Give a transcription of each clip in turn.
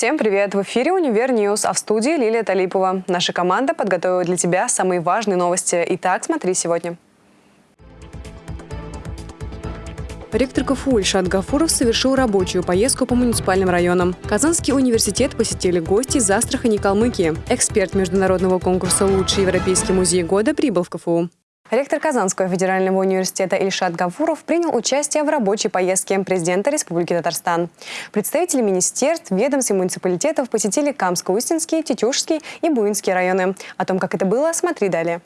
Всем привет! В эфире «Univer News», а в студии Лилия Талипова. Наша команда подготовила для тебя самые важные новости. Итак, смотри сегодня. Ректор КФУ Ильшат Гафуров совершил рабочую поездку по муниципальным районам. Казанский университет посетили гости из Астрахани и Калмыкии. Эксперт международного конкурса «Лучший европейский музей года» прибыл в КФУ. Ректор Казанского федерального университета Ильшат Гафуров принял участие в рабочей поездке президента Республики Татарстан. Представители министерств, ведомств и муниципалитетов посетили Камско-Устинский, Тетюшский и Буинский районы. О том, как это было, смотри далее.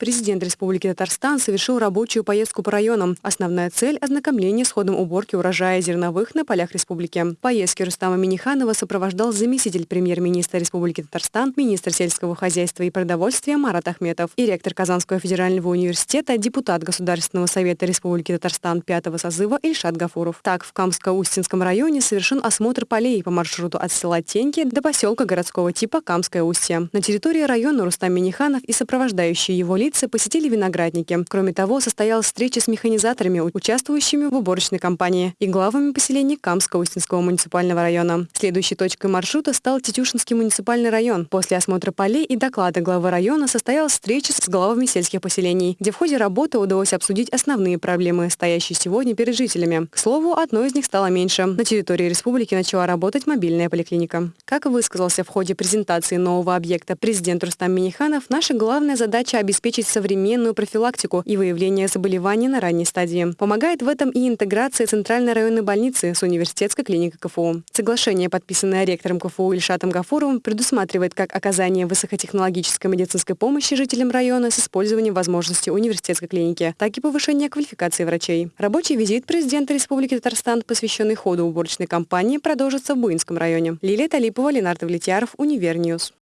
Президент Республики Татарстан совершил рабочую поездку по районам. Основная цель – ознакомление с ходом уборки урожая зерновых на полях республики. Поездки Рустама Миниханова сопровождал заместитель премьер-министра Республики Татарстан, министр сельского хозяйства и продовольствия Марат Ахметов и ректор Казанского федерального университета, депутат Государственного совета Республики Татарстан пятого созыва Ильшат Гафуров. Так, в Камско-Устинском районе совершен осмотр полей по маршруту от села Теньки до поселка городского типа Камское Устье. На территории района Рустам Миниханов и сопровождающие его лица лица посетили виноградники. Кроме того, состоялась встреча с механизаторами, участвующими в уборочной кампании, и главами поселений Камско-Устинского муниципального района. Следующей точкой маршрута стал Тетюшинский муниципальный район. После осмотра полей и доклада главы района состоялась встреча с главами сельских поселений, где в ходе работы удалось обсудить основные проблемы, стоящие сегодня перед жителями. К слову, одной из них стало меньше. На территории республики начала работать мобильная поликлиника. Как высказался в ходе презентации нового объекта президент Рустам Миниханов, наша главная задача – обеспечить обеспечить современную профилактику и выявление заболеваний на ранней стадии. Помогает в этом и интеграция Центральной районной больницы с университетской клиникой КФУ. Соглашение, подписанное ректором КФУ Ильшатом Гафуровым, предусматривает как оказание высокотехнологической медицинской помощи жителям района с использованием возможностей университетской клиники, так и повышение квалификации врачей. Рабочий визит президента Республики Татарстан, посвященный ходу уборочной кампании, продолжится в Буинском районе. Лилия Талипова, Ленар Давлетьяров, Univer News.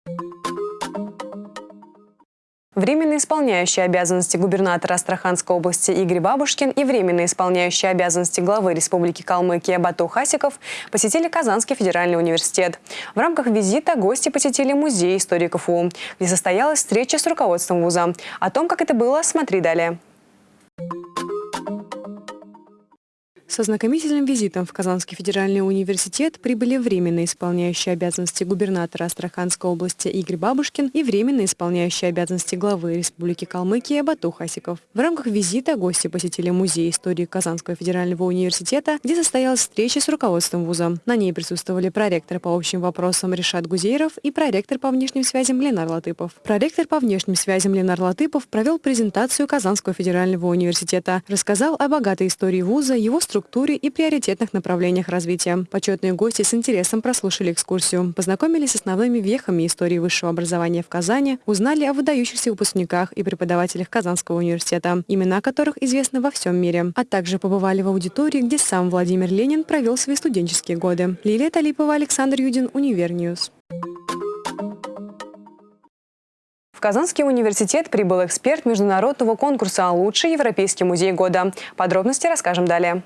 Временно исполняющий обязанности губернатора Астраханской области Игорь Бабушкин и временно исполняющий обязанности главы Республики Калмыкия Бату Хасиков посетили Казанский федеральный университет. В рамках визита гости посетили музей истории КФУ, где состоялась встреча с руководством вуза. О том, как это было, смотри далее. Со знакомительным визитом в Казанский федеральный университет прибыли временно исполняющий обязанности губернатора Астраханской области Игорь Бабушкин и временно исполняющий обязанности главы Республики Калмыкия Бату Хасиков. В рамках визита гости посетили музей истории Казанского федерального университета, где состоялась встреча с руководством вуза. На ней присутствовали проректор по общим вопросам Решат Гузейров и проректор по внешним связям Ленар Латыпов. Проректор по внешним связям Ленар Латыпов провел презентацию Казанского федерального университета, рассказал о богатой истории вуза, его структуре структуре и приоритетных направлениях развития. Почетные гости с интересом прослушали экскурсию, познакомились с основными вехами истории высшего образования в Казани, узнали о выдающихся выпускниках и преподавателях Казанского университета, имена которых известны во всем мире, а также побывали в аудитории, где сам Владимир Ленин провел свои студенческие годы. Лилия Талипова, Александр Юдин, Univer News. В Казанский университет прибыл эксперт международного конкурса «Лучший европейский музей года». Подробности расскажем далее.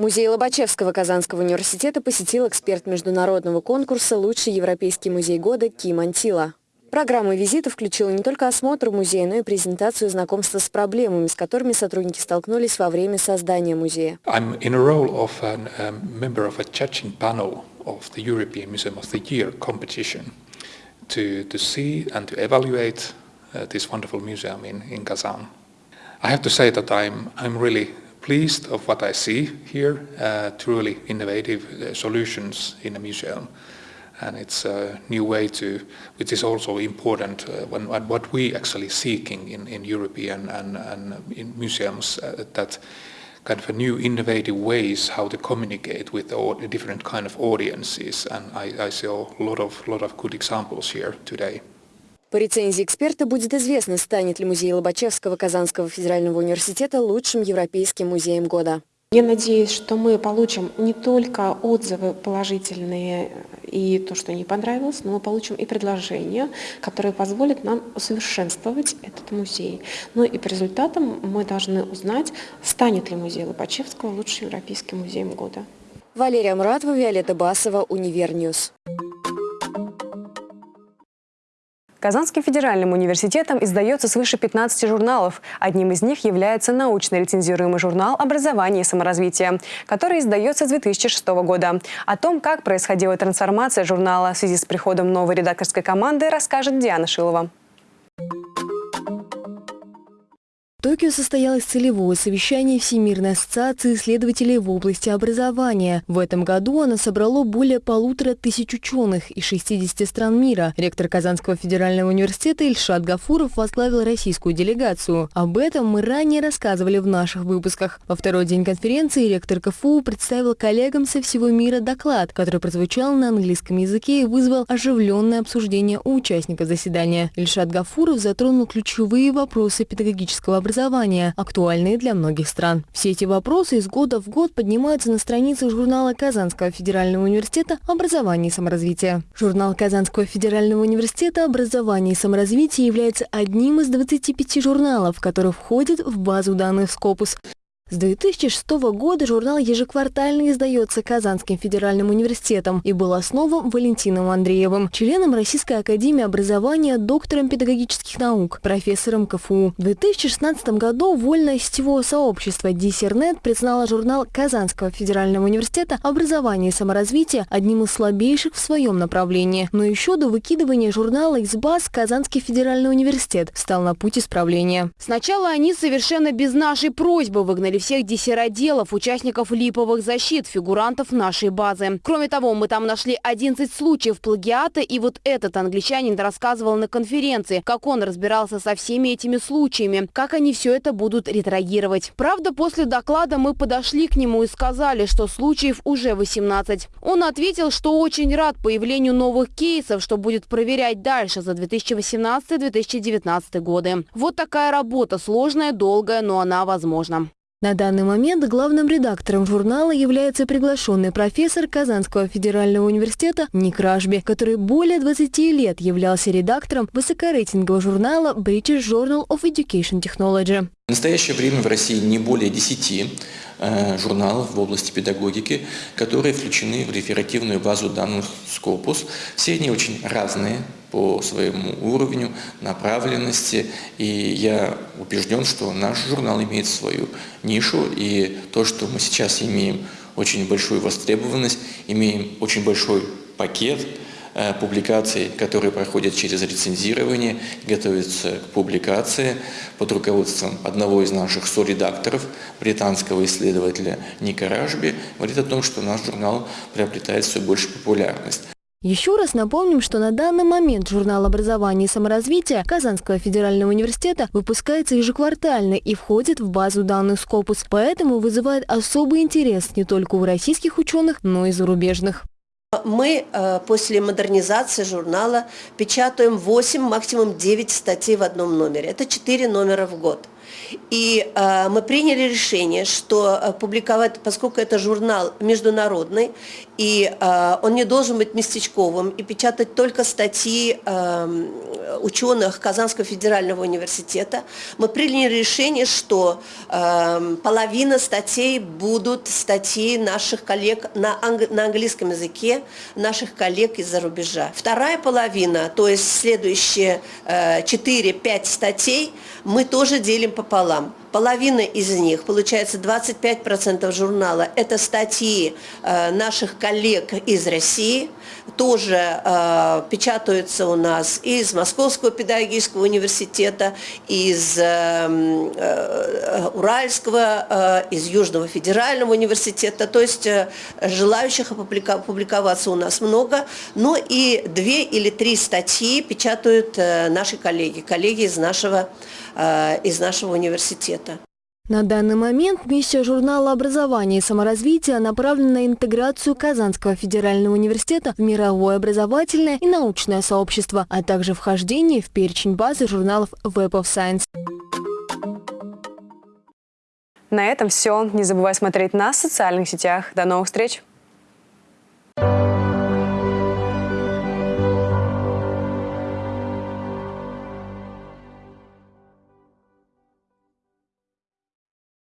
Музей Лобачевского Казанского университета посетил эксперт международного конкурса «Лучший европейский музей года» Ким Антила. Программа визита включила не только осмотр музея, но и презентацию знакомства с проблемами, с которыми сотрудники столкнулись во время создания музея. To, to see and to evaluate uh, this wonderful museum in, in Kazan. I have to say that I'm, I'm really pleased of what I see here, uh, truly innovative uh, solutions in a museum. And it's a new way to, which is also important uh, when, what we actually seeking in, in European and, and in museums, uh, that kind of a new innovative ways how to communicate with all the different kind of audiences. And I, I saw a lot of, lot of good examples here today. По рецензии эксперта будет известно, станет ли музей Лобачевского Казанского федерального университета лучшим европейским музеем года. Я надеюсь, что мы получим не только отзывы положительные и то, что не понравилось, но мы получим и предложения, которые позволят нам усовершенствовать этот музей. Ну и по результатам мы должны узнать, станет ли музей Лобачевского лучшим европейским музеем года. Валерия Муратова, Виолетта Басова, Univer News. Казанским федеральным университетом издается свыше 15 журналов. Одним из них является научно-рецензируемый журнал «Образование и саморазвитие», который издается с 2006 года. О том, как происходила трансформация журнала в связи с приходом новой редакторской команды, расскажет Диана Шилова. Токио состоялось целевое совещание Всемирной ассоциации исследователей в области образования. В этом году оно собрало более полутора тысяч ученых из 60 стран мира. Ректор Казанского федерального университета Ильшат Гафуров возглавил российскую делегацию. Об этом мы ранее рассказывали в наших выпусках. Во второй день конференции ректор КФУ представил коллегам со всего мира доклад, который прозвучал на английском языке и вызвал оживленное обсуждение у участников заседания. Ильшат Гафуров затронул ключевые вопросы педагогического образования образования, актуальные для многих стран. Все эти вопросы из года в год поднимаются на страницах журнала Казанского федерального университета «Образование и саморазвитие». Журнал Казанского федерального университета «Образование и саморазвитие» является одним из 25 журналов, которые входят в базу данных Scopus. С 2006 года журнал ежеквартально издается Казанским федеральным университетом и был основан Валентином Андреевым, членом Российской академии образования, доктором педагогических наук, профессором КФУ. В 2016 году вольное сетевое сообщество Диссернет признало журнал Казанского федерального университета «Образование и саморазвитие» одним из слабейших в своем направлении. Но еще до выкидывания журнала из баз Казанский федеральный университет стал на путь исправления. Сначала они совершенно без нашей просьбы выгнали всех диссероделов, участников липовых защит, фигурантов нашей базы. Кроме того, мы там нашли 11 случаев плагиата, и вот этот англичанин рассказывал на конференции, как он разбирался со всеми этими случаями, как они все это будут ретрагировать. Правда, после доклада мы подошли к нему и сказали, что случаев уже 18. Он ответил, что очень рад появлению новых кейсов, что будет проверять дальше за 2018-2019 годы. Вот такая работа, сложная, долгая, но она возможна. На данный момент главным редактором журнала является приглашенный профессор Казанского федерального университета Ник который более 20 лет являлся редактором высокорейтингового журнала British Journal of Education Technology. В настоящее время в России не более 10 э, журналов в области педагогики, которые включены в реферативную базу данных Scopus. Все они очень разные, по своему уровню, направленности. И я убежден, что наш журнал имеет свою нишу, и то, что мы сейчас имеем очень большую востребованность, имеем очень большой пакет э, публикаций, которые проходят через рецензирование, готовятся к публикации под руководством одного из наших соредакторов, британского исследователя Ника Ражби, говорит о том, что наш журнал приобретает все больше популярность. Еще раз напомним, что на данный момент журнал образования и саморазвития Казанского федерального университета выпускается ежеквартально и входит в базу данных Scopus, поэтому вызывает особый интерес не только у российских ученых, но и зарубежных. Мы э, после модернизации журнала печатаем 8, максимум 9 статей в одном номере. Это 4 номера в год. И э, мы приняли решение, что э, публиковать, поскольку это журнал международный, и э, он не должен быть местечковым, и печатать только статьи э, ученых Казанского федерального университета, мы приняли решение, что э, половина статей будут статьи наших коллег на, анг на английском языке, наших коллег из-за рубежа. Вторая половина, то есть следующие э, 4-5 статей, мы тоже делим пополам. Половина из них, получается 25% журнала, это статьи э, наших коллег из России, тоже э, печатаются у нас из Московского педагогического университета, из э, э, Уральского, э, из Южного федерального университета, то есть э, желающих опубликоваться у нас много, но и две или три статьи печатают э, наши коллеги, коллеги из нашего, э, из нашего университета. На данный момент миссия журнала образования и саморазвития направлена на интеграцию Казанского федерального университета в мировое образовательное и научное сообщество, а также вхождение в перечень базы журналов Web of Science. На этом все. Не забывай смотреть нас в социальных сетях. До новых встреч!